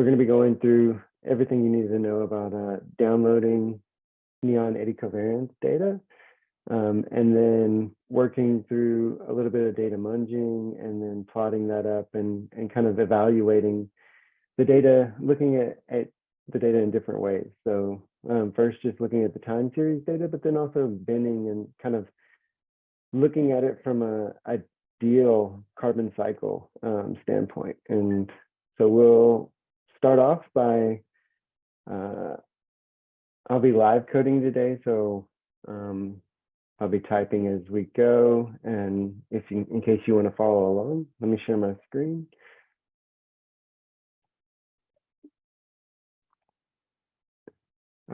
we're going to be going through everything you need to know about uh, downloading neon eddy covariance data, um, and then working through a little bit of data munging and then plotting that up and, and kind of evaluating the data, looking at, at the data in different ways. So um, first just looking at the time series data, but then also binning and kind of looking at it from a diel carbon cycle um, standpoint. And so we'll start off by, uh, I'll be live coding today. So um, I'll be typing as we go. And if you, in case you want to follow along, let me share my screen.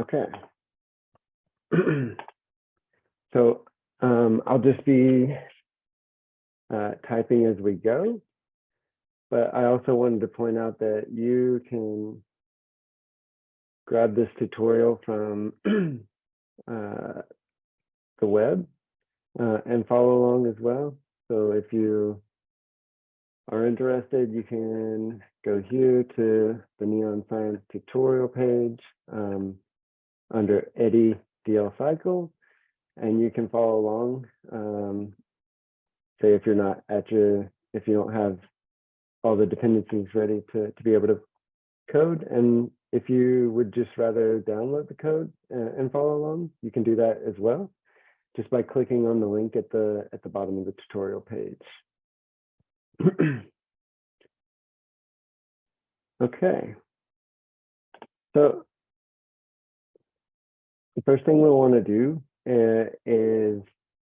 Okay. so um, I'll just be uh, typing as we go. But I also wanted to point out that you can grab this tutorial from uh, the web uh, and follow along as well. So if you are interested, you can go here to the Neon Science tutorial page um, under Eddie DL Cycle, and you can follow along. Um, say if you're not at your, if you don't have all the dependencies ready to, to be able to code. And if you would just rather download the code and, and follow along, you can do that as well, just by clicking on the link at the at the bottom of the tutorial page. okay. So the first thing we want to do uh, is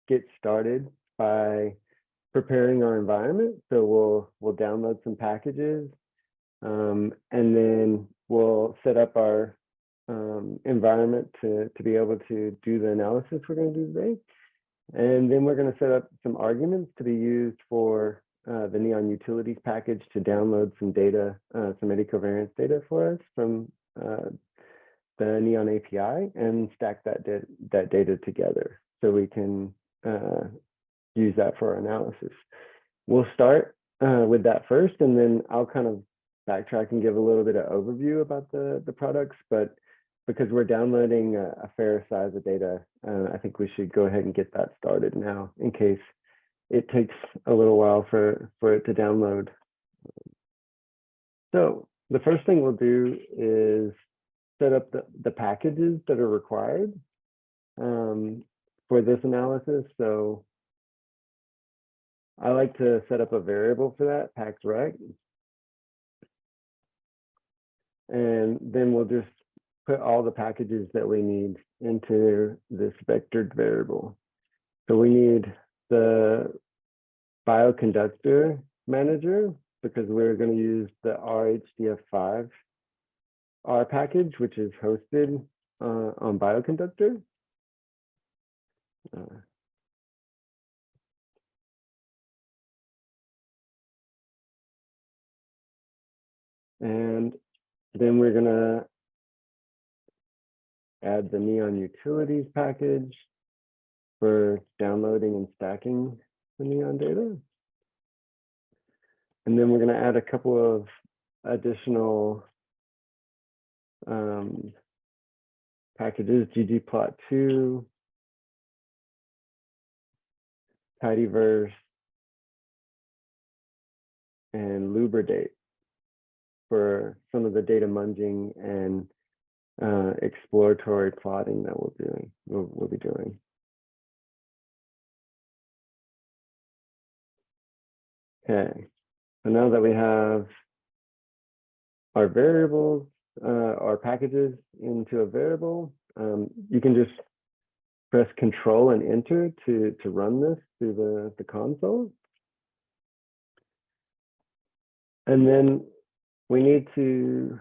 get started by preparing our environment. So we'll we'll download some packages, um, and then we'll set up our um, environment to to be able to do the analysis we're going to do today. And then we're going to set up some arguments to be used for uh, the Neon Utilities package to download some data, uh, some eddy covariance data for us from uh, the Neon API and stack that, that data together so we can uh, use that for our analysis. We'll start uh, with that first, and then I'll kind of backtrack and give a little bit of overview about the, the products. But because we're downloading a, a fair size of data, uh, I think we should go ahead and get that started now in case it takes a little while for, for it to download. So the first thing we'll do is set up the, the packages that are required um, for this analysis. So I like to set up a variable for that, pax_rect. And then we'll just put all the packages that we need into this vectored variable. So we need the bioconductor manager because we're going to use the RHDF5 R package, which is hosted uh, on bioconductor. Uh, And then we're gonna add the Neon Utilities package for downloading and stacking the Neon data. And then we're gonna add a couple of additional um, packages, ggplot2, tidyverse, and lubridate for some of the data munging and uh, exploratory plotting that we'll doing we'll, we'll be doing. Okay, so now that we have our variables, uh, our packages into a variable, um, you can just press control and enter to, to run this through the, the console. And then we need to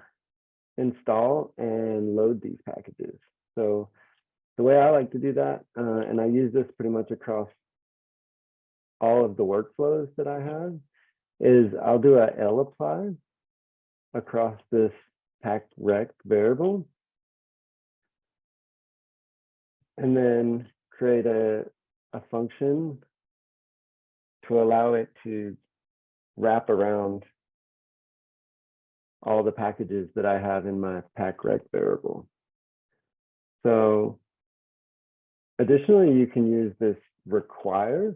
install and load these packages. So the way I like to do that, uh, and I use this pretty much across all of the workflows that I have, is I'll do a lapply across this pax_rect variable, and then create a, a function to allow it to wrap around all the packages that I have in my packrec variable. So additionally, you can use this require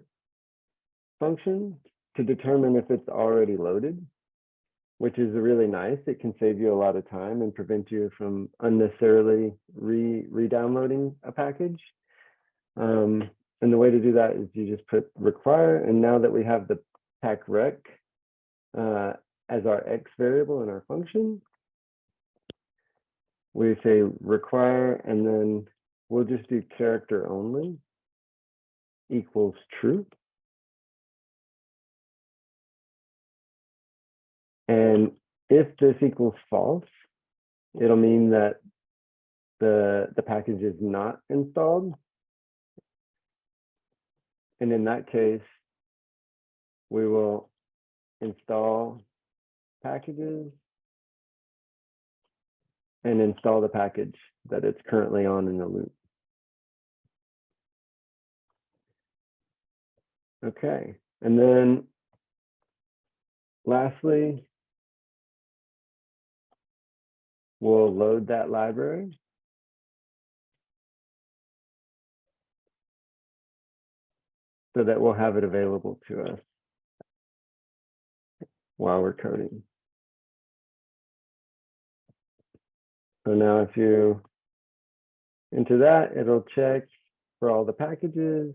function to determine if it's already loaded, which is really nice. It can save you a lot of time and prevent you from unnecessarily re re-downloading a package. Um, and the way to do that is you just put require, and now that we have the packrec uh, as our x variable in our function, we say require, and then we'll just do character only equals true. And if this equals false, it'll mean that the, the package is not installed. And in that case, we will install packages and install the package that it's currently on in the loop. Okay, and then lastly, we'll load that library. So that we'll have it available to us while we're coding. So now if you into that, it'll check for all the packages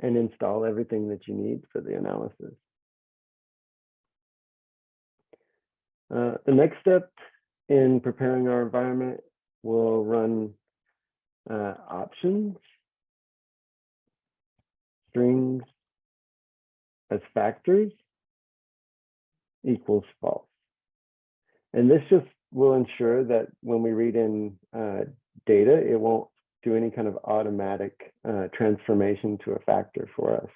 and install everything that you need for the analysis. Uh, the next step in preparing our environment, we'll run uh, options, strings as factors equals false. And this just will ensure that when we read in uh, data, it won't do any kind of automatic uh, transformation to a factor for us.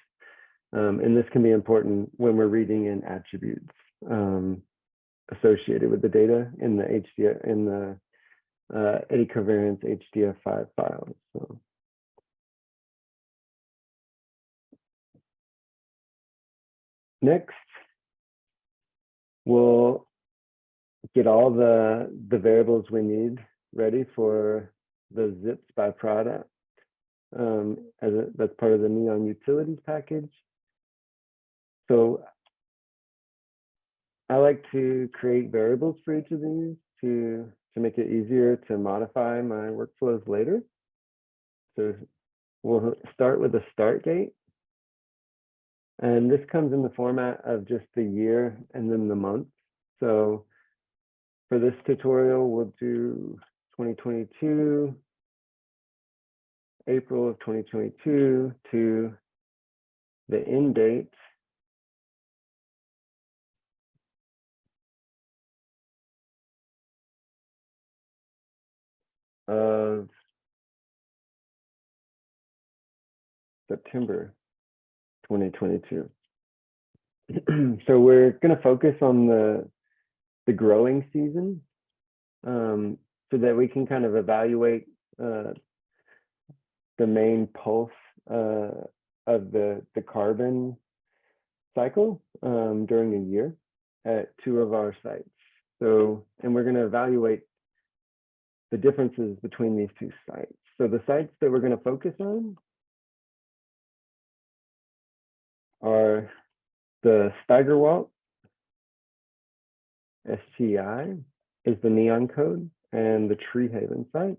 Um, and this can be important when we're reading in attributes um, associated with the data in the HDF in the uh, eddy covariance HDF5 file. So. Next, we'll get all the, the variables we need ready for the zips by product um, as a, that's part of the Neon utilities package. So I like to create variables for each of these to, to make it easier to modify my workflows later. So we'll start with a start date. And this comes in the format of just the year and then the month. So for this tutorial, we'll do 2022, April of 2022 to the end date of September 2022. so we're going to focus on the the growing season um, so that we can kind of evaluate uh, the main pulse uh, of the, the carbon cycle um, during a year at two of our sites. So, and we're going to evaluate the differences between these two sites. So the sites that we're going to focus on are the Steigerwaldt STI is the neon code and the Treehaven site.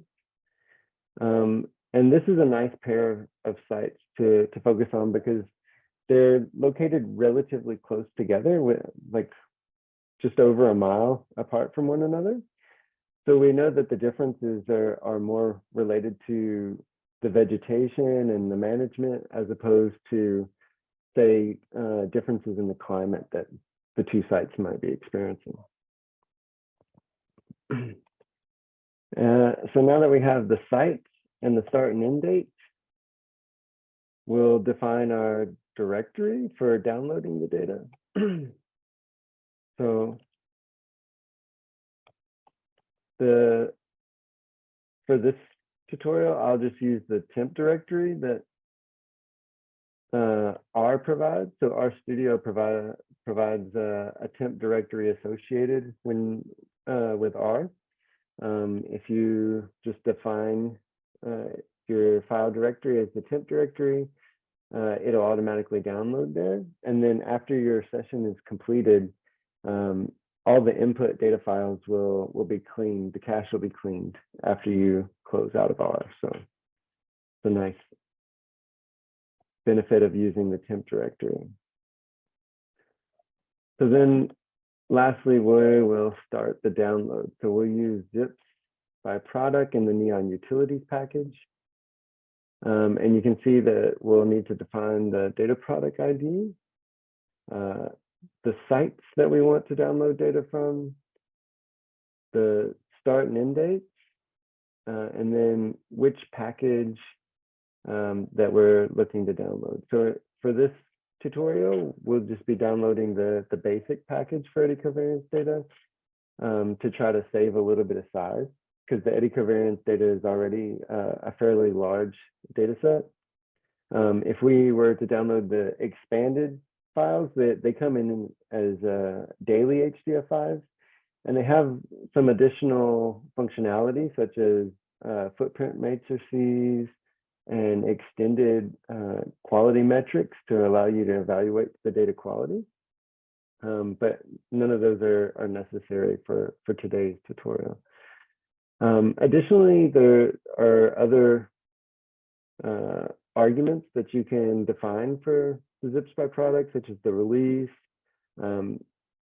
Um, and this is a nice pair of sites to, to focus on because they're located relatively close together with like just over a mile apart from one another. So we know that the differences are, are more related to the vegetation and the management as opposed to say uh, differences in the climate that the two sites might be experiencing. Uh, so now that we have the sites and the start and end date, we'll define our directory for downloading the data. so the for this tutorial, I'll just use the temp directory that uh, R provides. So R Studio provide, provides uh, a temp directory associated when uh, with R. Um, if you just define uh, your file directory as the temp directory, uh, it'll automatically download there. And then after your session is completed, um, all the input data files will will be cleaned. The cache will be cleaned after you close out of R. So it's a nice benefit of using the temp directory. So then lastly, we will start the download. So we'll use zips by product in the Neon utilities package. Um, and you can see that we'll need to define the data product ID, uh, the sites that we want to download data from, the start and end dates, uh, and then which package um, that we're looking to download. So for this tutorial, we'll just be downloading the, the basic package for eddy covariance data um, to try to save a little bit of size because the eddy covariance data is already uh, a fairly large data set. Um, if we were to download the expanded files, they, they come in as uh, daily HDF5s, and they have some additional functionality such as uh, footprint matrices and extended uh, quality metrics to allow you to evaluate the data quality. Um, but none of those are, are necessary for, for today's tutorial. Um, additionally, there are other uh, arguments that you can define for the zips by product, such as the release. Um,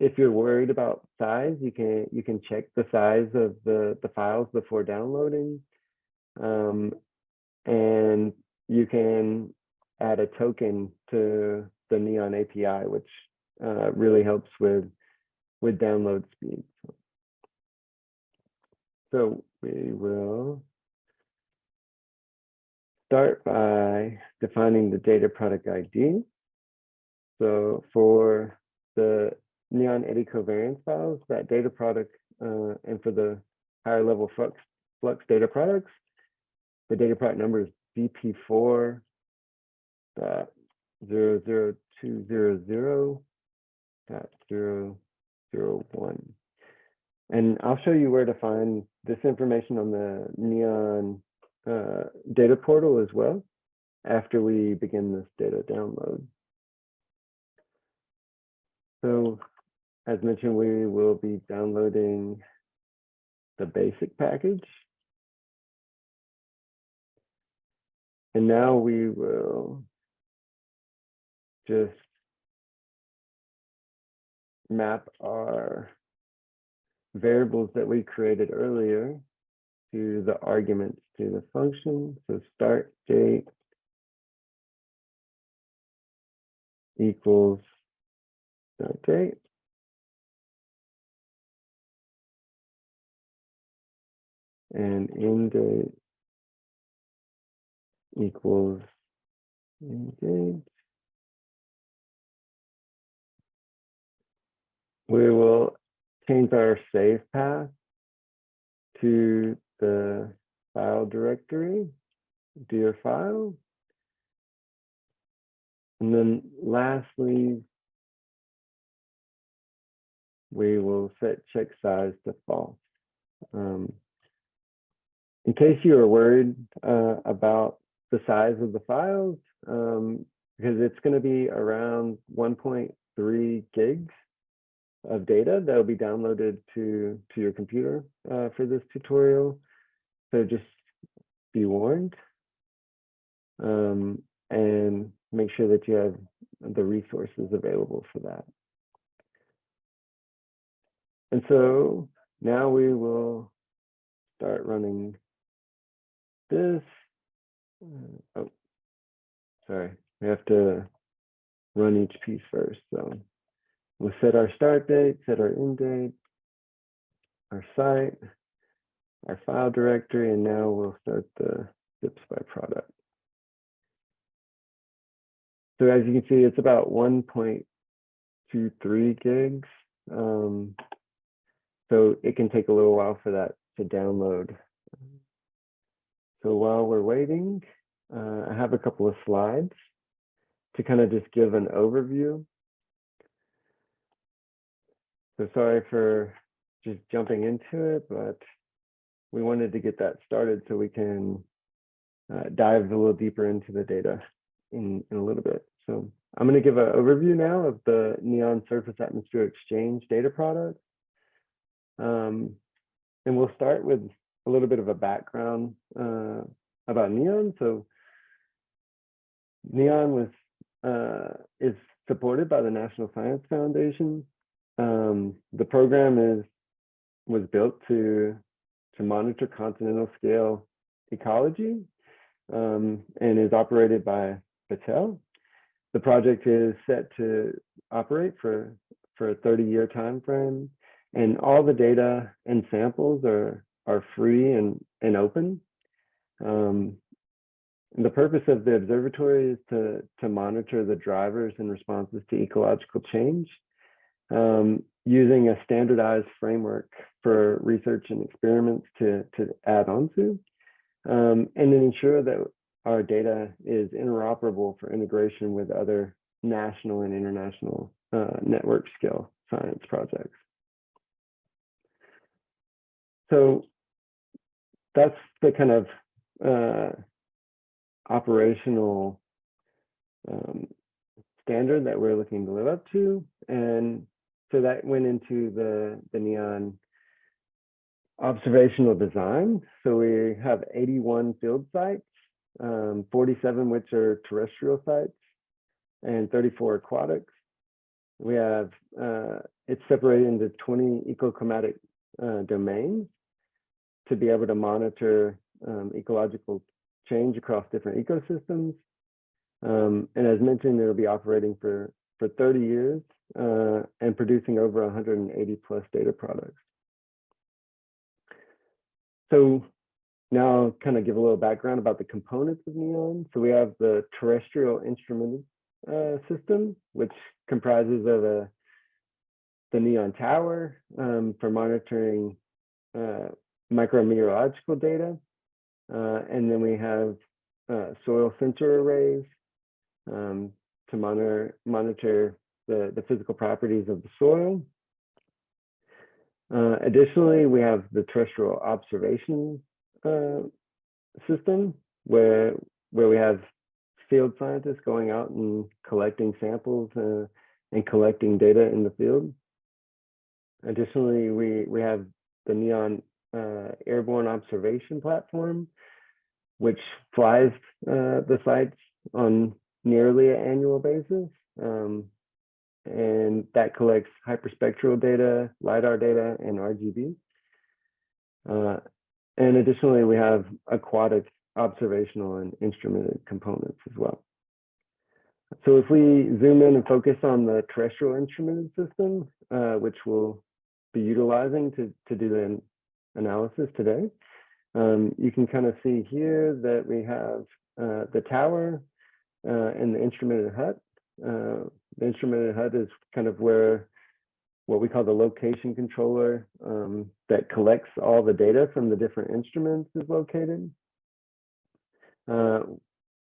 if you're worried about size, you can you can check the size of the, the files before downloading. Um, and you can add a token to the Neon API, which uh, really helps with with download speed. So we will start by defining the data product ID. So for the Neon eddy covariance files, that data product, uh, and for the higher level flux, flux data products, the data product number is DP4 dot zero zero one. And I'll show you where to find this information on the Neon uh, data portal as well after we begin this data download. So as mentioned, we will be downloading the basic package. And now we will just map our variables that we created earlier to the arguments to the function. So start date equals start date. And end date equals end date. We will change our save path to the file directory, dir file. And then lastly, we will set check size to false. Um, in case you are worried uh, about the size of the files, um, because it's going to be around 1.3 gigs, of data that will be downloaded to, to your computer uh, for this tutorial. So just be warned um, and make sure that you have the resources available for that. And so now we will start running this. Uh, oh, sorry, we have to run each piece first. So We'll set our start date, set our end date, our site, our file directory, and now we'll start the zips by product. So as you can see, it's about 1.23 gigs. Um, so it can take a little while for that to download. So while we're waiting, uh, I have a couple of slides. to kind of just give an overview. So sorry for just jumping into it, but we wanted to get that started so we can uh, dive a little deeper into the data in, in a little bit. So I'm going to give an overview now of the NEON Surface Atmosphere Exchange data product. Um, and we'll start with a little bit of a background uh, about NEON. So NEON was uh, is supported by the National Science Foundation. Um, the program is was built to to monitor continental scale ecology um, and is operated by Battelle. The project is set to operate for for a 30 year time frame and all the data and samples are are free and and open um, the purpose of the observatory is to, to monitor the drivers and responses to ecological change um, using a standardized framework for research and experiments to, to add on to, um, and then ensure that our data is interoperable for integration with other national and international uh, network scale science projects. So that's the kind of uh, operational um, standard that we're looking to live up to. And so that went into the, the NEON observational design. So we have 81 field sites, um, 47 which are terrestrial sites and 34 aquatics. We have, uh, it's separated into 20 ecoclimatic uh, domains to be able to monitor um, ecological change across different ecosystems. Um, and as mentioned, it'll be operating for, for 30 years uh, and producing over 180 plus data products. So now I'll kind of give a little background about the components of NEON. So we have the terrestrial instrument uh, system, which comprises of a, the NEON tower um, for monitoring uh, micrometeorological data, uh, and then we have uh, soil sensor arrays um, to monitor, monitor the, the physical properties of the soil. Uh, additionally, we have the terrestrial observation uh, system where, where we have field scientists going out and collecting samples uh, and collecting data in the field. Additionally, we, we have the NEON uh, airborne observation platform, which flies uh, the sites on nearly an annual basis. Um, and that collects hyperspectral data, LiDAR data, and RGB. Uh, and additionally, we have aquatic observational and instrumented components as well. So if we zoom in and focus on the terrestrial instrumented system, uh, which we'll be utilizing to, to do the analysis today. Um, you can kind of see here that we have uh, the tower uh, and the instrumented hut. Uh, the instrumented hut is kind of where what we call the location controller um, that collects all the data from the different instruments is located. Uh,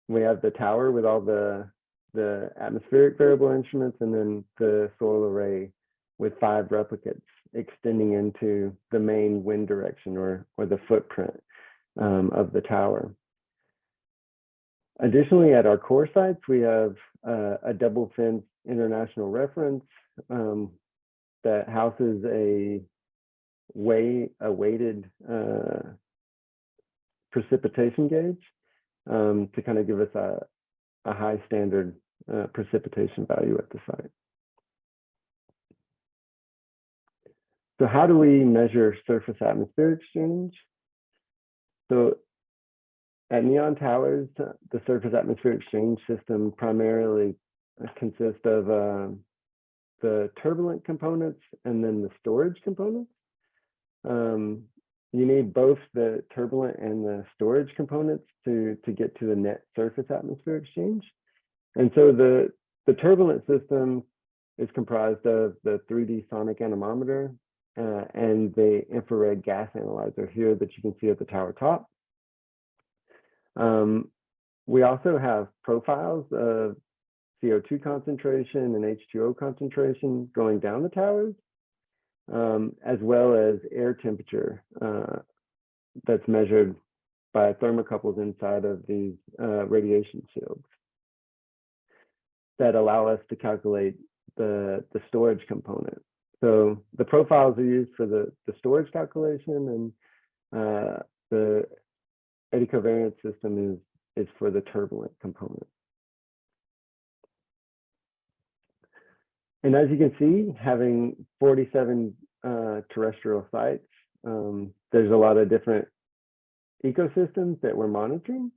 we have the tower with all the the atmospheric variable instruments and then the soil array with five replicates extending into the main wind direction or, or the footprint um, of the tower. Additionally, at our core sites, we have uh, a double fence intercomparison reference um, that houses a way a weighted uh, precipitation gauge um, to kind of give us a, a high standard uh, precipitation value at the site. So how do we measure surface atmosphere exchange? So at Neon Towers, the surface atmosphere exchange system primarily consists of uh, the turbulent components and then the storage components. Um, you need both the turbulent and the storage components to, to get to the net surface atmosphere exchange. And so the, the turbulent system is comprised of the 3D sonic anemometer, uh, and the infrared gas analyzer here that you can see at the tower top. Um, we also have profiles of CO2 concentration and H2O concentration going down the towers, um, as well as air temperature uh, that's measured by thermocouples inside of these uh, radiation shields that allow us to calculate the, the storage component. So the profiles are used for the, the storage calculation and uh, the eddy covariance system is, is for the turbulent component. And as you can see, having 47 uh, terrestrial sites, um, there's a lot of different ecosystems that we're monitoring.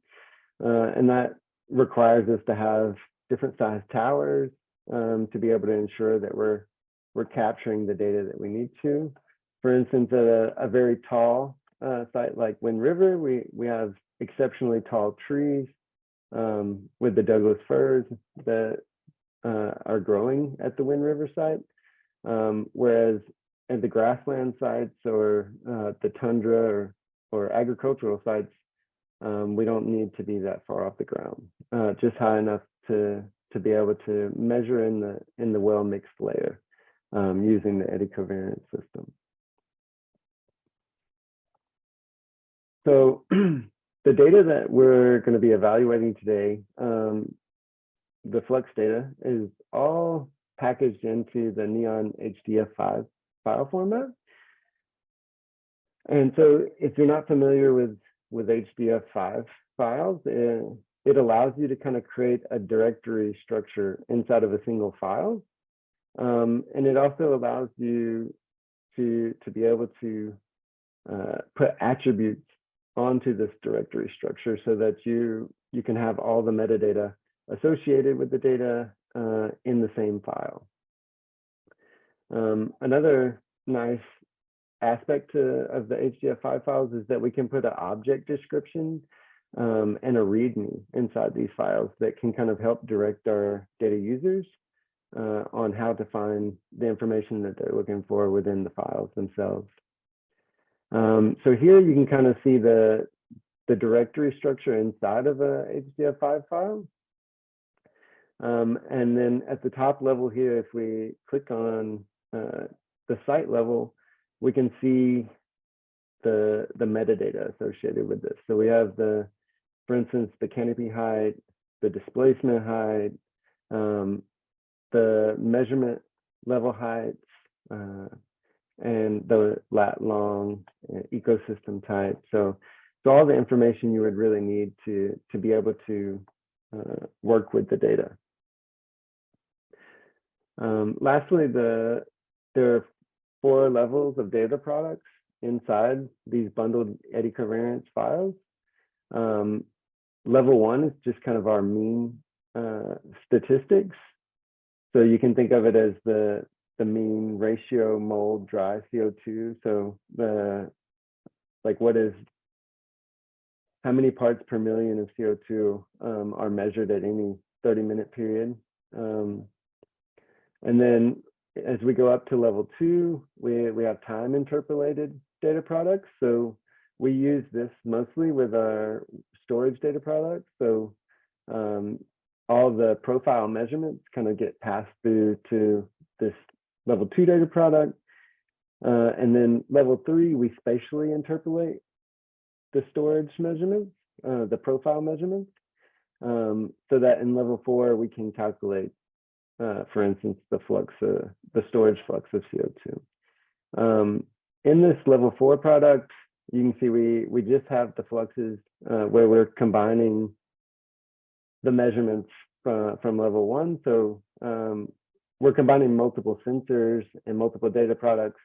Uh, and that requires us to have different size towers um, to be able to ensure that we're we're capturing the data that we need to. For instance, at a, a very tall uh, site like Wind River, we we have exceptionally tall trees um, with the Douglas firs that uh, are growing at the Wind River site, um, whereas at the grassland sites or uh, the tundra or, or agricultural sites, um, we don't need to be that far off the ground, uh, just high enough to to be able to measure in the in the well mixed layer um, using the eddy covariance system. So the data that we're going to be evaluating today, um, the flux data, is all packaged into the Neon HDF5 file format. And so if you're not familiar with, with HDF5 files, it, it allows you to kind of create a directory structure inside of a single file. Um, and it also allows you to, to be able to uh, put attributes onto this directory structure so that you, you can have all the metadata associated with the data uh, in the same file. Um, another nice aspect to, of the HDF5 files is that we can put an object description um, and a README inside these files that can kind of help direct our data users uh, on how to find the information that they're looking for within the files themselves. Um, so here you can kind of see the, the directory structure inside of a HDF5 file. Um, and then at the top level here, if we click on uh, the site level, we can see the, the metadata associated with this. So we have the, for instance, the canopy height, the displacement height, um, the measurement level heights, uh, and the lat long uh, ecosystem type. So, so all the information you would really need to, to be able to uh, work with the data. Um, lastly, the there are four levels of data products inside these bundled eddy covariance files. Um, level one is just kind of our mean uh, statistics. So you can think of it as the, the mean ratio mole dry CO2. So the, like what is, how many parts per million of CO2 um, are measured at any 30 minute period. Um, and then as we go up to level two, we, we have time interpolated data products. So we use this mostly with our storage data products. So um, all the profile measurements kind of get passed through to this level two data product. Uh, and then level three, we spatially interpolate the storage measurements, uh, the profile measurements, um, so that in level four, we can calculate uh, for instance, the flux, the storage flux of CO2. Um, in this level four product, you can see we, we just have the fluxes uh, where we're combining the measurements from, from level one. So um, we're combining multiple sensors and multiple data products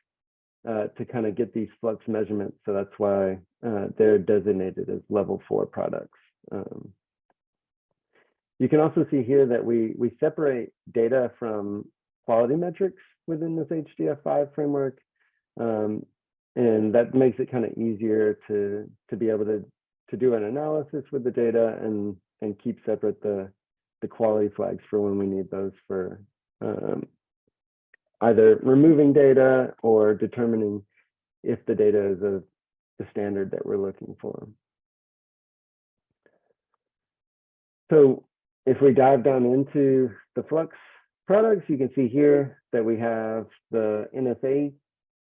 uh, to kind of get these flux measurements. So that's why uh, they're designated as level four products. Um, you can also see here that we, we separate data from quality metrics within this HDF5 framework. Um, and that makes it kind of easier to, to be able to, to do an analysis with the data and, and keep separate the, the quality flags for when we need those for um, either removing data or determining if the data is of the standard that we're looking for. So if we dive down into the Flux products, you can see here that we have the NSA,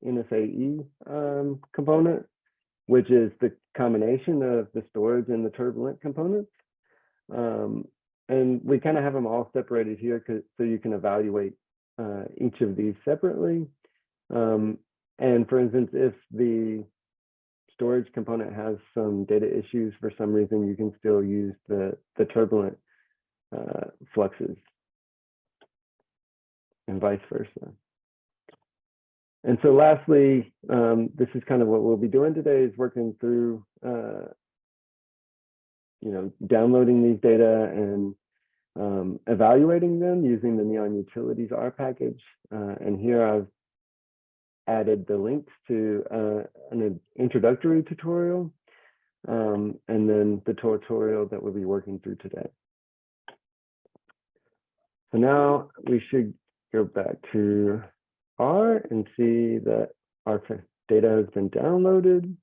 NSAE um, component, which is the combination of the storage and the turbulent components. Um, and we kind of have them all separated here so you can evaluate uh, each of these separately. Um, and for instance, if the storage component has some data issues for some reason, you can still use the, the turbulent uh, fluxes and vice versa. And so lastly, um, this is kind of what we'll be doing today is working through, uh, you know, downloading these data and um, evaluating them using the Neon Utilities R package. Uh, and here I've added the links to uh, an introductory tutorial um, and then the tutorial that we'll be working through today. So now we should go back to R and see that our data has been downloaded.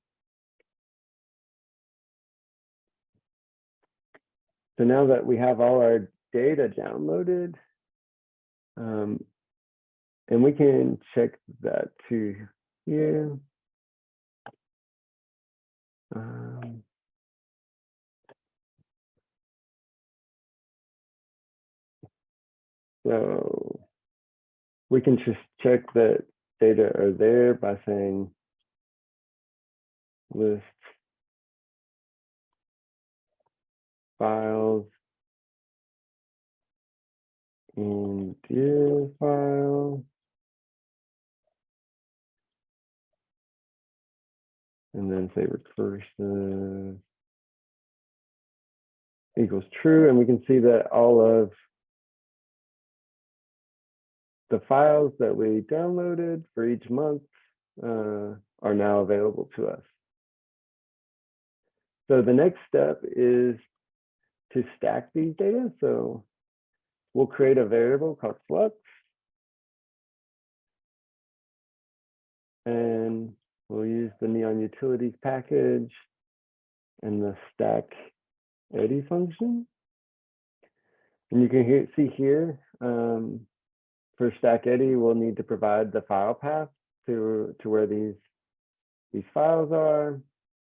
So now that we have all our data downloaded, um, and we can check that to here. Um, so we can just check that data are there by saying list files in dir file. And then say recursive equals true. And we can see that all of the files that we downloaded for each month uh, are now available to us. So the next step is to stack these data. So we'll create a variable called flux. And we'll use the Neon Utilities package and the stack eddy function. And you can hear, see here, um, for stack eddy, we'll need to provide the file path to, to where these, these files are,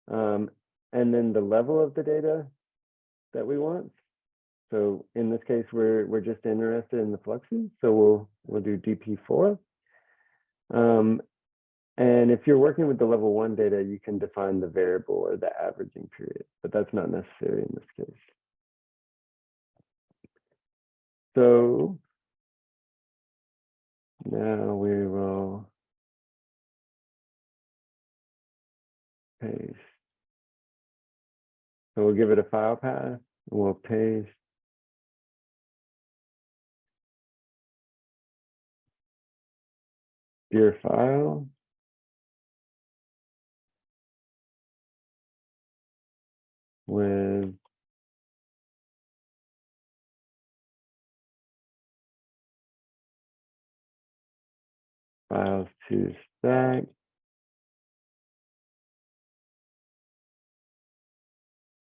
um, and then the level of the data that we want. So in this case, we're we're just interested in the fluxes, so we'll we'll do DP4. Um, and if you're working with the level one data, you can define the variable or the averaging period, but that's not necessary in this case. So now we will paste. So we'll give it a file path, we'll paste your file. with files to stack.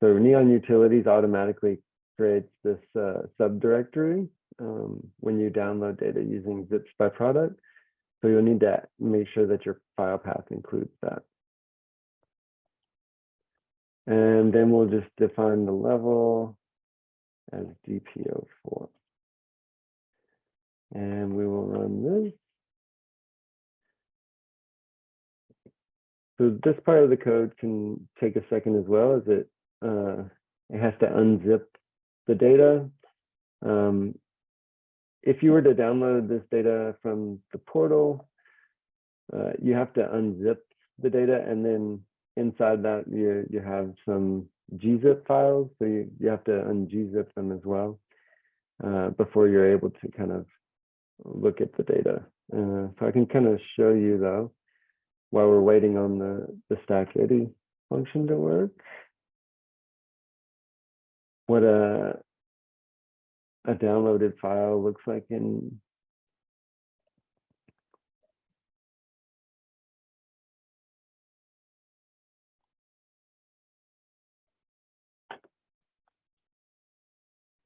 So Neon Utilities automatically creates this uh, subdirectory um, when you download data using zips by product. So you'll need to make sure that your file path includes that. And then we'll just define the level as DP04. And we will run this. So this part of the code can take a second as well as it uh, it has to unzip the data. Um, if you were to download this data from the portal, uh, you have to unzip the data and then inside that you you have some gzip files so you, you have to ungzip them as well uh, before you're able to kind of look at the data uh, so i can kind of show you though while we're waiting on the the stack eddy function to work what a a downloaded file looks like in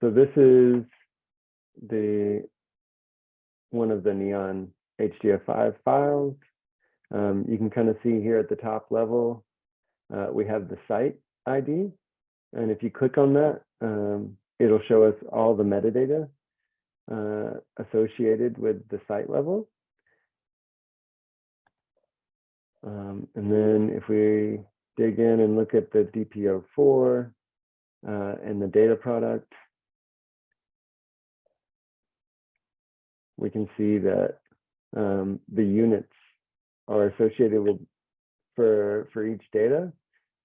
so this is the one of the neon HDF5 files. Um, you can kind of see here at the top level, uh, we have the site ID. And if you click on that, um, it'll show us all the metadata uh, associated with the site level. Um, and then if we dig in and look at the DP04 uh, and the data product, we can see that um, the units are associated with for for each data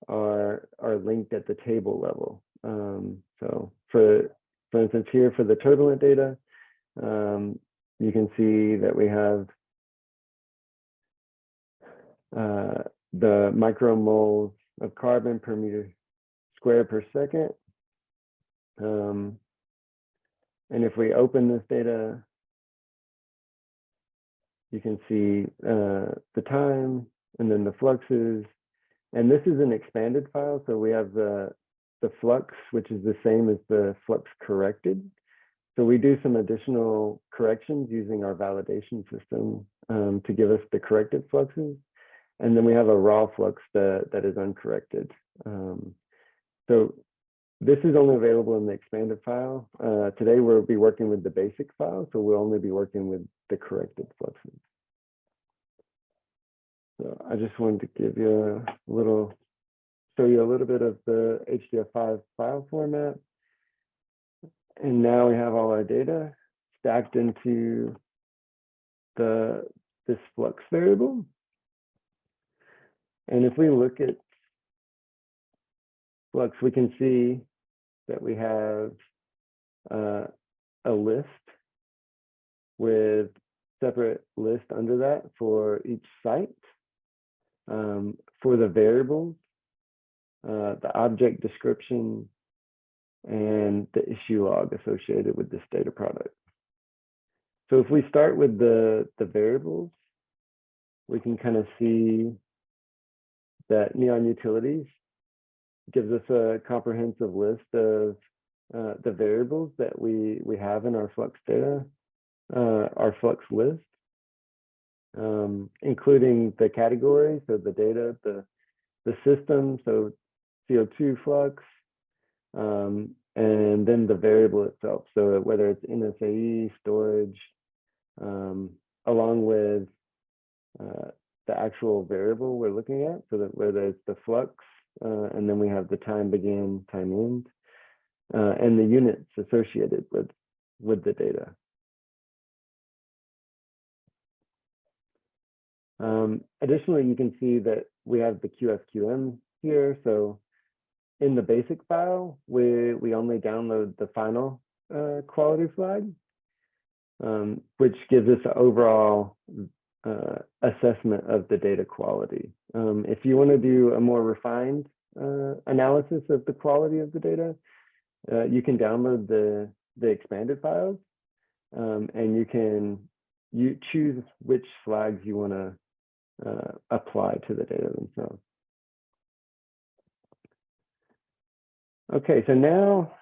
are are linked at the table level. Um, so for for instance here for the turbulent data, um, you can see that we have uh, the micromoles of carbon per meter square per second. Um, and if we open this data, you can see uh, the time and then the fluxes. And this is an expanded file. So we have the, the flux, which is the same as the flux corrected. So we do some additional corrections using our validation system um, to give us the corrected fluxes. And then we have a raw flux that, that is uncorrected. Um, so this is only available in the expanded file. Uh, today we'll be working with the basic file, so we'll only be working with the corrected fluxes. So I just wanted to give you a little, show you a little bit of the HDF5 file format. And now we have all our data stacked into the this flux variable. And if we look at flux, we can see that we have uh, a list with separate list under that for each site. Um, for the variables, uh, the object description, and the issue log associated with this data product. So if we start with the, the variables, we can kind of see that neonUtilities gives us a comprehensive list of uh, the variables that we, we have in our Flux data, uh, our Flux list, um, including the category, so the data, the, the system, so CO2 flux, um, and then the variable itself. So whether it's NSAE, storage, um, along with uh, the actual variable we're looking at, so that whether it's the flux, uh, and then we have the time begin, time end, uh, and the units associated with, with the data. Um, additionally, you can see that we have the QFQM here. So in the basic file, we, we only download the final uh, quality flag, um, which gives us an overall uh, assessment of the data quality. Um, if you want to do a more refined uh, analysis of the quality of the data, uh, you can download the, the expanded files um, and you can you choose which flags you want to uh, apply to the data themselves. Okay, so now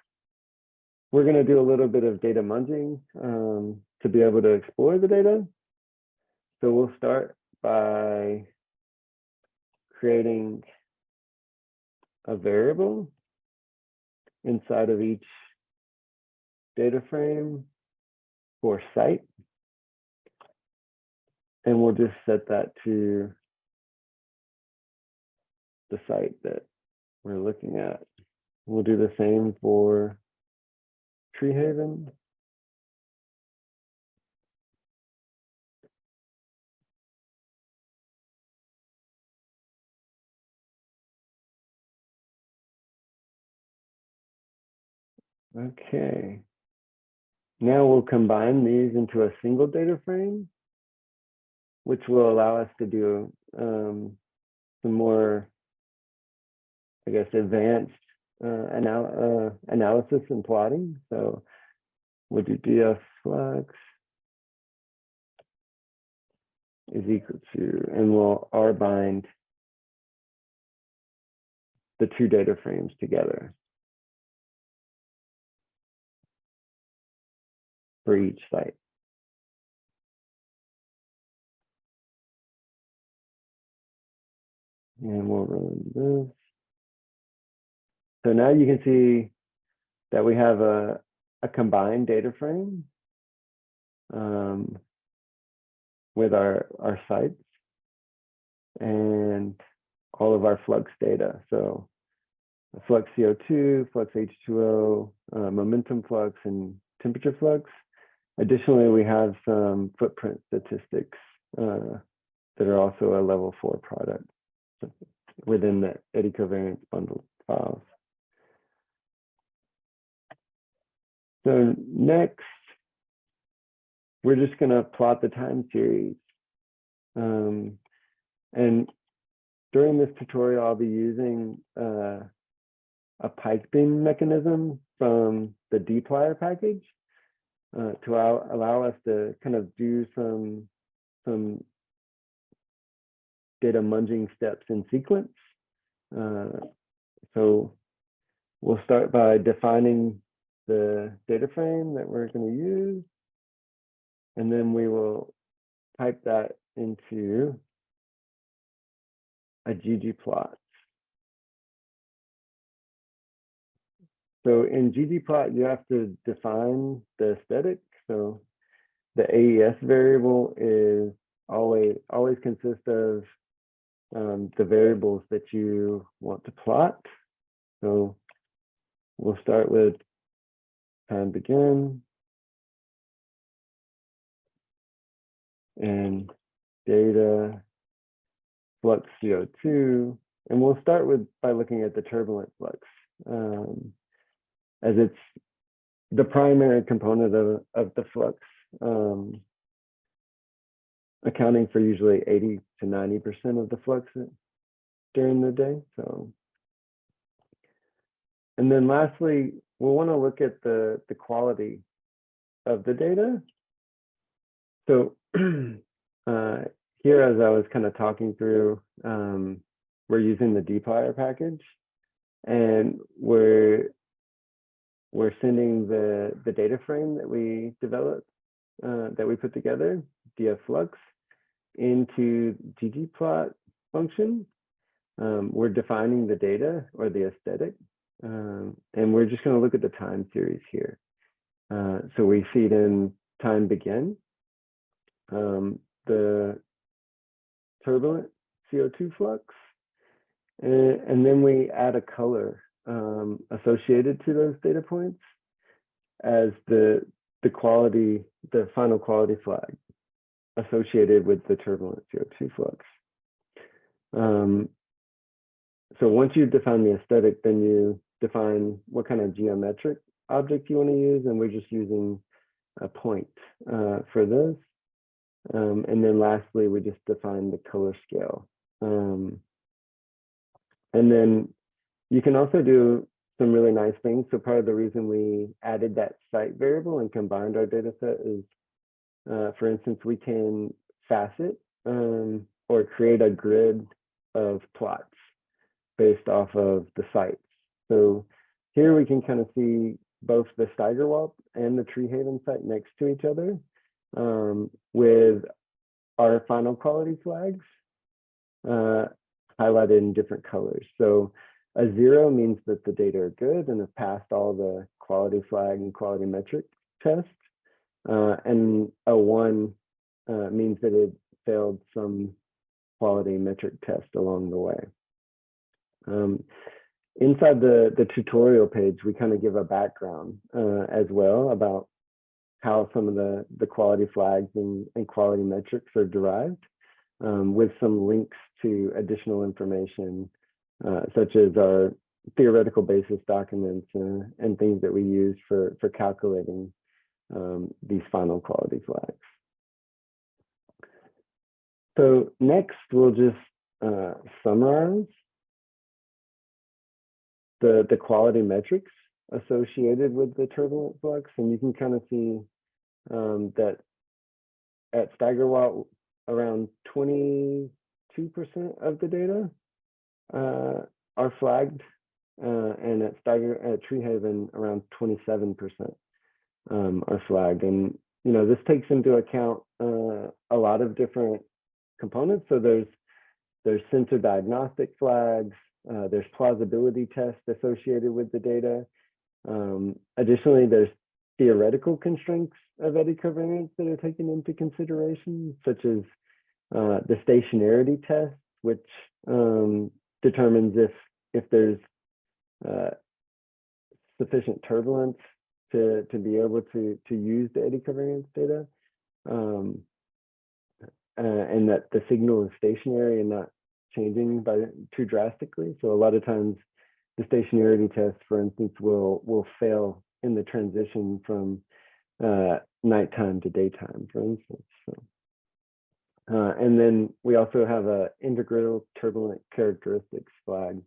we're going to do a little bit of data munging um, to be able to explore the data. So we'll start by creating a variable inside of each data frame for site. And we'll just set that to the site that we're looking at. We'll do the same for Treehaven. Okay. Now we'll combine these into a single data frame, which will allow us to do um, some more, I guess, advanced uh, anal uh, analysis and plotting. So we'll do df flux is equal to, and we'll R bind the two data frames together. for each site. And we'll run this. So now you can see that we have a, a combined data frame um, with our, our sites and all of our flux data. So flux CO2, flux H2O, uh, momentum flux, and temperature flux. Additionally, we have some footprint statistics uh, that are also a level four product within the eddy covariance bundle files. So next, we're just going to plot the time series. Um, and during this tutorial, I'll be using uh, a piping mechanism from the dplyr package uh, to allow, allow us to kind of do some, some data munging steps in sequence. Uh, so we'll start by defining the data frame that we're going to use. And then we will type that into a ggplot. So in ggplot, you have to define the aesthetic. So the AES variable is always always consists of um, the variables that you want to plot. So we'll start with time begin and data flux CO2. And we'll start with by looking at the turbulent flux um, as it's the primary component of, of the flux, um, accounting for usually 80 to 90% of the flux during the day. So, and then lastly, we'll want to look at the, the quality of the data. So uh, here, as I was kind of talking through, um, we're using the dplyr package and we're we're sending the the data frame that we developed uh, that we put together dflux into ggplot function. Um, we're defining the data or the aesthetic um, and we're just going to look at the time series here. Uh, so we feed in time begin. Um, the turbulent CO2 flux. And, and then we add a color um, associated to those data points as the, the quality, the final quality flag associated with the turbulent CO2 flux. Um, so once you define the aesthetic, then you define what kind of geometric object you want to use, and we're just using a point uh, for this. Um, and then lastly, we just define the color scale. Um, and then you can also do some really nice things. So part of the reason we added that site variable and combined our data set is, uh, for instance, we can facet um, or create a grid of plots based off of the sites. So here we can kind of see both the Steigerwaldt and the Treehaven site next to each other um, with our final quality flags uh, highlighted in different colors. So a zero means that the data are good and have passed all the quality flag and quality metric tests. Uh, and a one uh, means that it failed some quality metric test along the way. Um, inside the, the tutorial page, we kind of give a background uh, as well about how some of the, the quality flags and, and quality metrics are derived um, with some links to additional information, uh, such as our theoretical basis documents uh, and things that we use for, for calculating um, these final quality flags. So next, we'll just uh, summarize the, the quality metrics associated with the turbulent flux. And you can kind of see um, that at Steigerwaldt, around 22% of the data uh, are flagged, uh, and at Steiger at Treehaven, around 27%. um, are flagged. And, you know, this takes into account uh, a lot of different components. So there's, there's sensor diagnostic flags, uh, there's plausibility tests associated with the data. Um, additionally, there's theoretical constraints of eddy covariance that are taken into consideration, such as uh, the stationarity test, which um, determines if if there's uh, sufficient turbulence to to be able to to use the eddy covariance data, um, uh, and that the signal is stationary and not changing by too drastically. So a lot of times, the stationarity test, for instance, will will fail in the transition from uh, nighttime to daytime, for instance. So. Uh, and then we also have a integral turbulent characteristics flag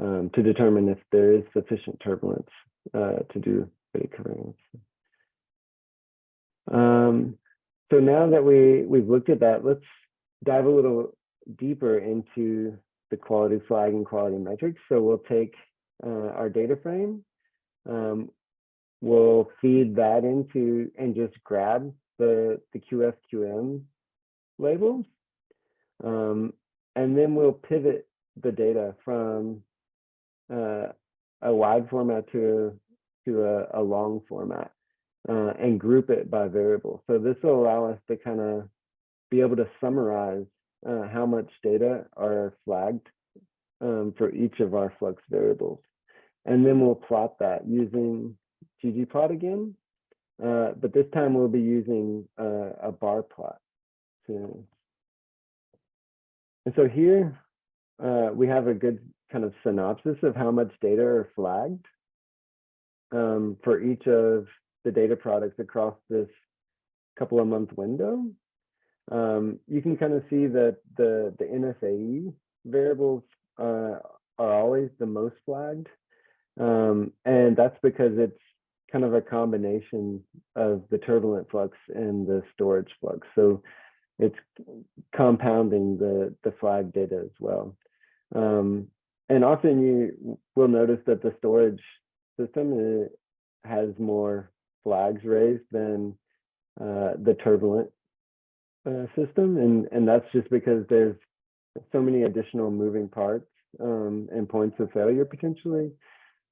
um, to determine if there is sufficient turbulence uh, to do eddy covariance. Um, so now that we, we've looked at that, let's dive a little deeper into the quality flag and quality metrics. So we'll take uh, our data frame, um, we'll feed that into and just grab the, the QFQM labels. Um, and then we'll pivot the data from uh, a wide format to, to a, a long format uh, and group it by variable. So this will allow us to kind of be able to summarize uh, how much data are flagged um, for each of our flux variables. And then we'll plot that using ggplot again, uh, but this time we'll be using uh, a bar plot. So, and so here uh, we have a good kind of synopsis of how much data are flagged um, for each of the data products across this couple of month window. Um, you can kind of see that the, the NSAE variables uh, are always the most flagged. Um, and that's because it's kind of a combination of the turbulent flux and the storage flux. So it's compounding the, the flag data as well. Um, and often you will notice that the storage system uh, has more flags raised than uh, the turbulent uh, system. And, and that's just because there's so many additional moving parts um, and points of failure potentially.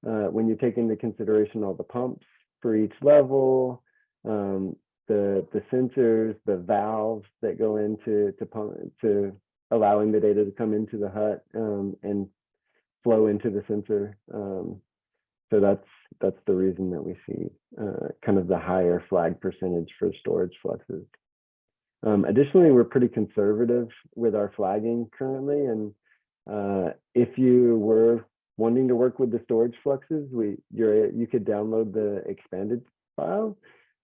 Uh, when you take into consideration all the pumps for each level, um, the the sensors, the valves that go into to pump to allowing the data to come into the hut um, and flow into the sensor. Um, so that's that's the reason that we see uh, kind of the higher flag percentage for storage fluxes. Um, additionally, we're pretty conservative with our flagging currently, and uh, if you were wanting to work with the storage fluxes, we you're you could download the expanded file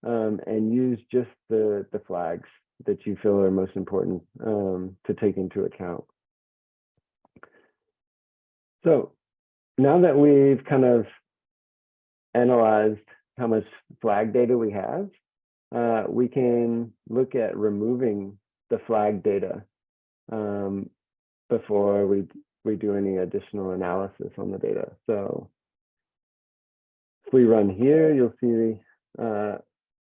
um, and use just the, the flags that you feel are most important um, to take into account. So now that we've kind of analyzed how much flag data we have, uh, we can look at removing the flag data um, before we, we do any additional analysis on the data. So if we run here, you'll see uh,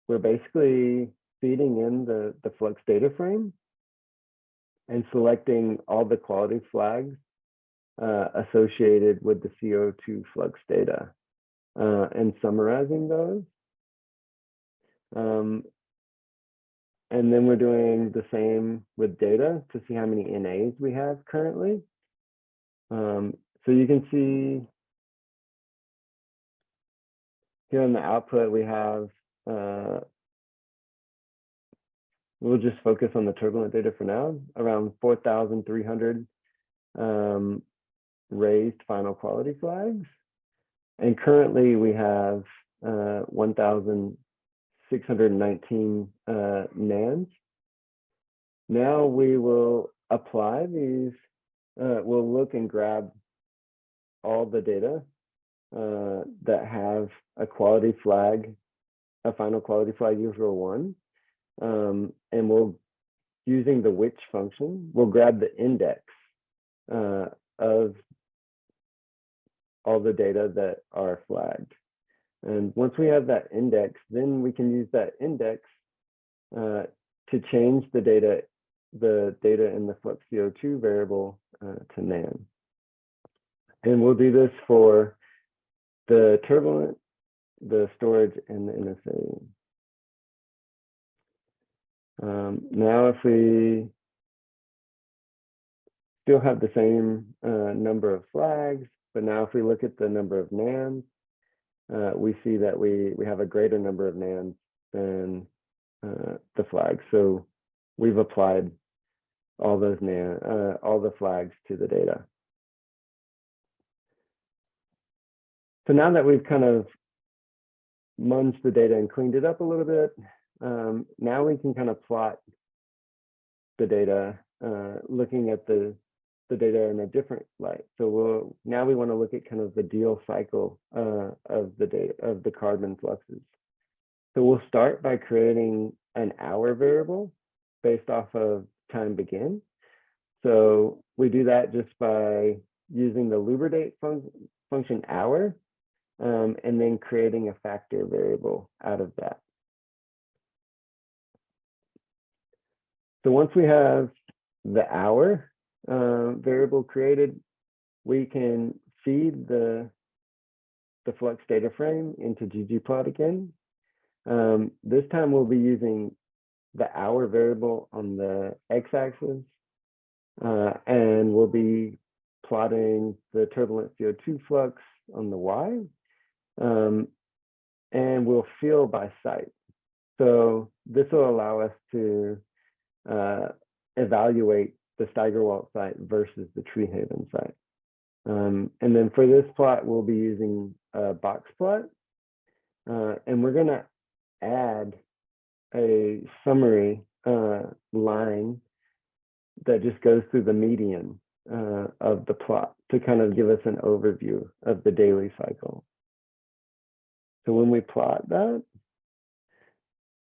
we're basically feeding in the, the flux data frame and selecting all the quality flags uh, associated with the CO2 flux data uh, and summarizing those. Um, and then we're doing the same with data to see how many NAs we have currently. Um, so you can see here on the output, we have uh, we'll just focus on the turbulent data for now, around 4,300 um, raised final quality flags. And currently we have uh, 1,619 uh, NANs. Now we will apply these, uh, we'll look and grab all the data uh, that have a quality flag a final quality flag user one. Um, and we'll, using the which function, we'll grab the index uh, of all the data that are flagged. And once we have that index, then we can use that index uh, to change the data, the data in the flux CO2 variable uh, to NAN. And we'll do this for the turbulent, the storage, and the NSA. Um, now, if we still have the same uh, number of flags, but now if we look at the number of NANs, uh, we see that we, we have a greater number of NANs than uh, the flags. So we've applied all those NAN, uh, all the flags to the data. So now that we've kind of munged the data and cleaned it up a little bit, um, now we can kind of plot the data, uh, looking at the the data in a different light. So we'll now we want to look at kind of the diel cycle uh, of the data of the carbon fluxes. So we'll start by creating an hour variable based off of time begin. So we do that just by using the lubridate fun function hour um, and then creating a factor variable out of that. So once we have the hour uh, variable created, we can feed the, the flux data frame into ggplot again. Um, this time we'll be using the hour variable on the x-axis, uh, and we'll be plotting the turbulent CO2 flux on the y, um, and we'll fill by site. So this will allow us to uh, evaluate the Steigerwaldt site versus the Treehaven site. Um, and then for this plot, we'll be using a box plot. Uh, and we're going to add a summary uh, line that just goes through the median uh, of the plot to kind of give us an overview of the daily cycle. So when we plot that,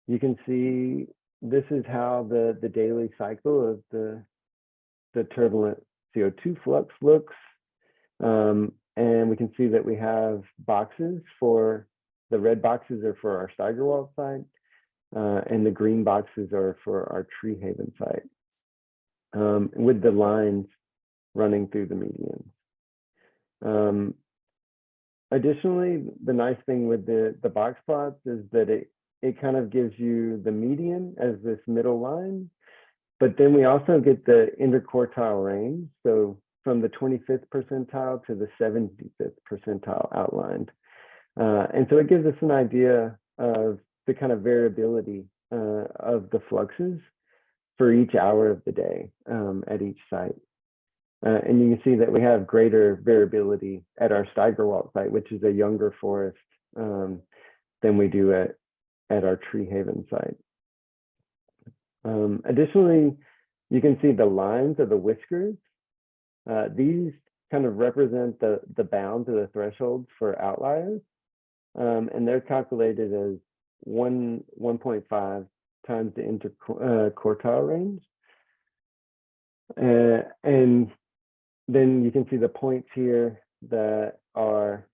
you can see this is how the, the daily cycle of the, the turbulent CO2 flux looks. Um, and we can see that we have boxes for, the red boxes are for our Steigerwaldt site, uh, and the green boxes are for our Treehaven site, um, with the lines running through the median. Um, additionally, the nice thing with the, the box plots is that it it kind of gives you the median as this middle line. But then we also get the interquartile range. So from the 25th percentile to the 75th percentile outlined. Uh, and so it gives us an idea of the kind of variability uh, of the fluxes for each hour of the day um, at each site. Uh, and you can see that we have greater variability at our Steigerwaldt site, which is a younger forest um, than we do at, at our Treehaven site. Um, additionally, you can see the lines of the whiskers. Uh, these kind of represent the, the bounds or the thresholds for outliers. Um, and they're calculated as one 1.5 times the interquartile uh, range. Uh, and then you can see the points here that are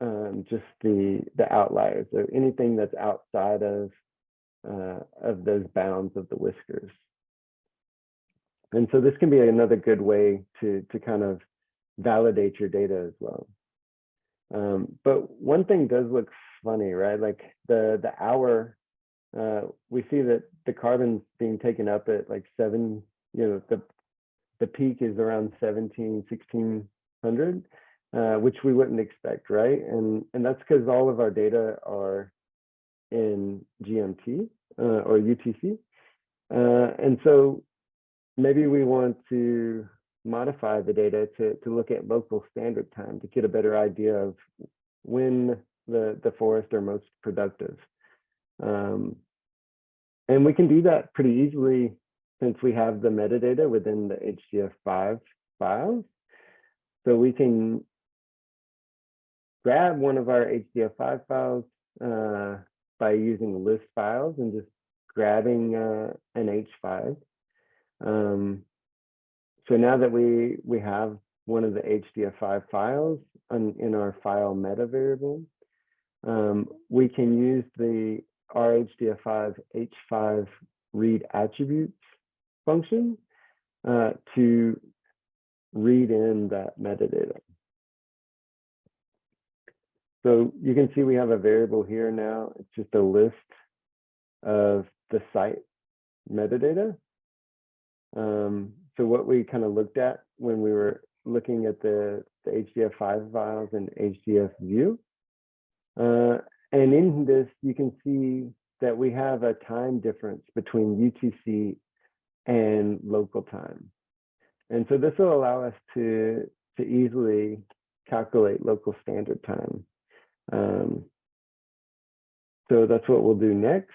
um, just the the outliers or anything that's outside of uh, of those bounds of the whiskers. And so this can be another good way to to kind of validate your data as well. Um, but one thing does look funny, right? Like the the hour, uh, we see that the carbon's being taken up at like seven, you know, the the peak is around 17, 1600 uh, which we wouldn't expect, right? And and that's because all of our data are in GMT uh, or UTC, uh, and so maybe we want to modify the data to to look at local standard time to get a better idea of when the the forests are most productive. Um, and we can do that pretty easily since we have the metadata within the HDF5 files. So we can grab one of our HDF5 files uh, by using list files and just grabbing uh, an H5. Um, so now that we, we have one of the HDF5 files on, in our file meta variable, um, we can use the RHDF5 H5 read attributes function uh, to read in that metadata. So you can see we have a variable here now. It's just a list of the site metadata. Um, so what we kind of looked at when we were looking at the, the HDF5 files and HDF view. Uh, and in this, you can see that we have a time difference between UTC and local time. And so this will allow us to, to easily calculate local standard time. Um, so that's what we'll do next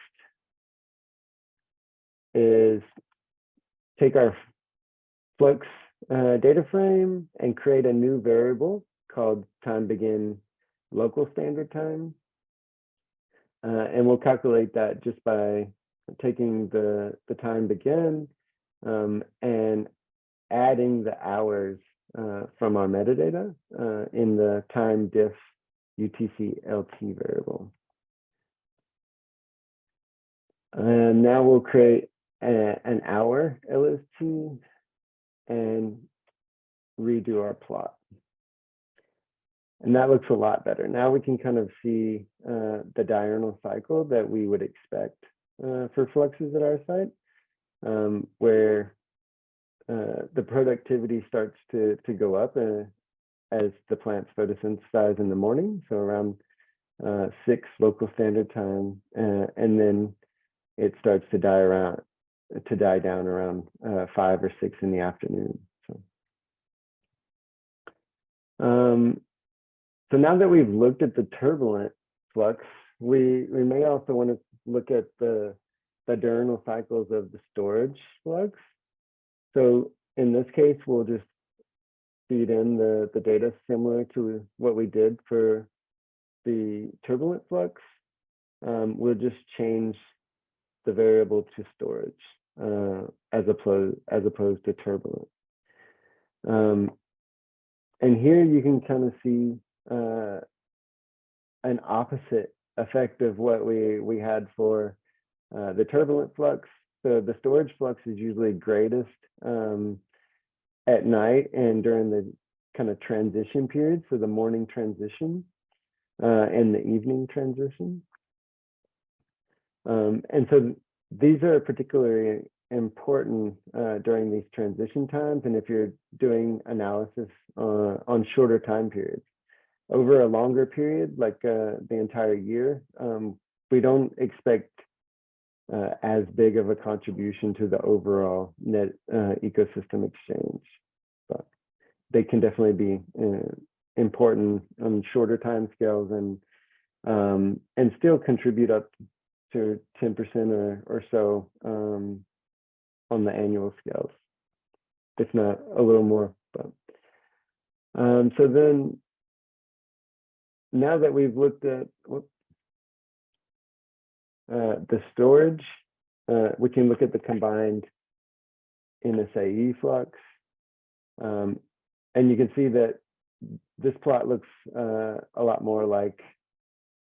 is take our flux uh, data frame and create a new variable called time begin local standard time. Uh, and we'll calculate that just by taking the, the time begin um, and adding the hours uh, from our metadata uh, in the time diff UTC LT variable. And now we'll create a, an hour LST and redo our plot. And that looks a lot better. Now we can kind of see uh, the diurnal cycle that we would expect uh, for fluxes at our site, um, where uh, the productivity starts to, to go up uh, as the plants photosynthesize in the morning, so around uh, six local standard time, uh, and then it starts to die around to die down around five or six in the afternoon. So. Um, so now that we've looked at the turbulent flux, we, we may also want to look at the, the diurnal cycles of the storage flux. So in this case, we'll just feed in the, the data similar to what we did for the turbulent flux. Um, we'll just change the variable to storage uh, as opposed as opposed to turbulent. Um, and here you can kind of see uh, an opposite effect of what we, we had for uh, the turbulent flux. So the storage flux is usually greatest um, at night and during the kind of transition period, so the morning transition uh, and the evening transition. Um, and so these are particularly important uh, during these transition times and if you're doing analysis uh, on shorter time periods over a longer period, like uh, the entire year, um, we don't expect uh, as big of a contribution to the overall net uh, ecosystem exchange. But they can definitely be uh, important on shorter time scales and um, and still contribute up to 10% or, or so um, on the annual scales, if not a little more. But um, so then now that we've looked at whoops, uh, the storage, uh, we can look at the combined NSAE flux. Um, and you can see that this plot looks uh, a lot more like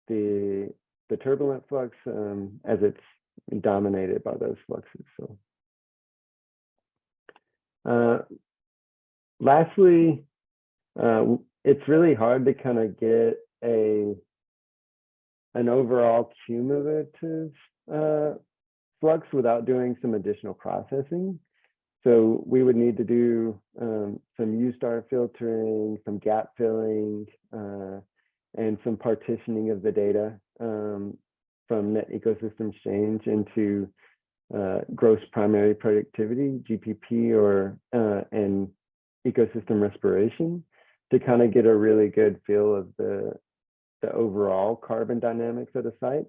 the the turbulent flux um, as it's dominated by those fluxes. So, uh, lastly, uh, it's really hard to kind of get a an overall cumulative uh, flux without doing some additional processing. So we would need to do um, some U-star filtering, some gap filling, uh, and some partitioning of the data um, from Net Ecosystem change into uh, gross primary productivity, GPP, or uh, and ecosystem respiration to kind of get a really good feel of the the overall carbon dynamics of the site.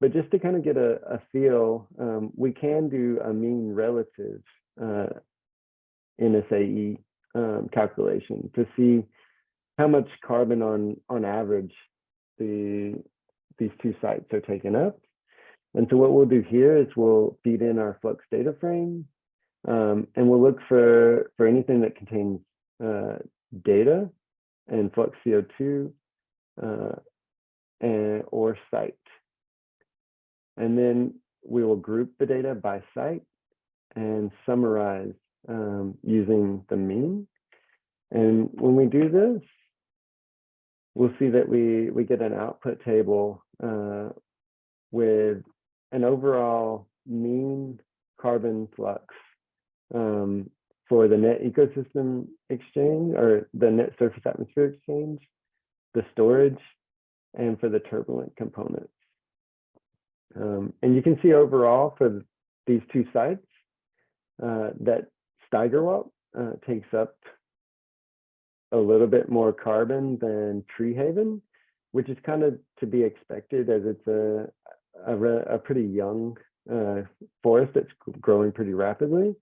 But just to kind of get a, a feel, um, we can do a mean relative uh, NSAE um, calculation to see how much carbon on on average the these two sites are taking up. And so what we'll do here is we'll feed in our flux data frame um, and we'll look for, for anything that contains uh, data and flux CO2 uh, and, or site. And then we will group the data by site and summarize um, using the mean. And when we do this, we'll see that we, we get an output table uh, with an overall mean carbon flux um, for the net ecosystem exchange or the net surface atmosphere exchange, the storage, and for the turbulent components. Um, and you can see overall for these two sites uh, that Steigerwaldt uh, takes up a little bit more carbon than Treehaven, which is kind of to be expected as it's a, a, a pretty young uh, forest that's growing pretty rapidly,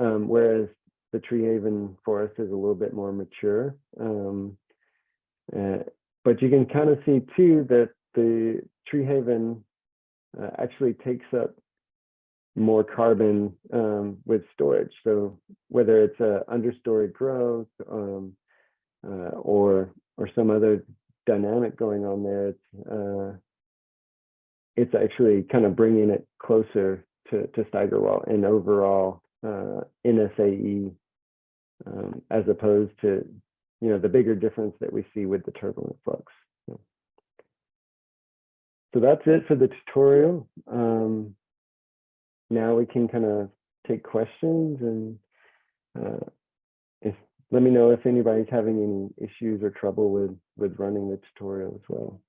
um, whereas the Treehaven forest is a little bit more mature. Um, uh, but you can kind of see too that the Treehaven uh, actually takes up more carbon um, with storage. So whether it's a understory growth um, uh, or or some other dynamic going on there, it's uh, it's actually kind of bringing it closer to to Steigerwaldt and overall uh, NSAE um, as opposed to you know the bigger difference that we see with the turbulent flux. So, that's it for the tutorial. Um, now we can kind of take questions and uh, if let me know if anybody's having any issues or trouble with with running the tutorial as well.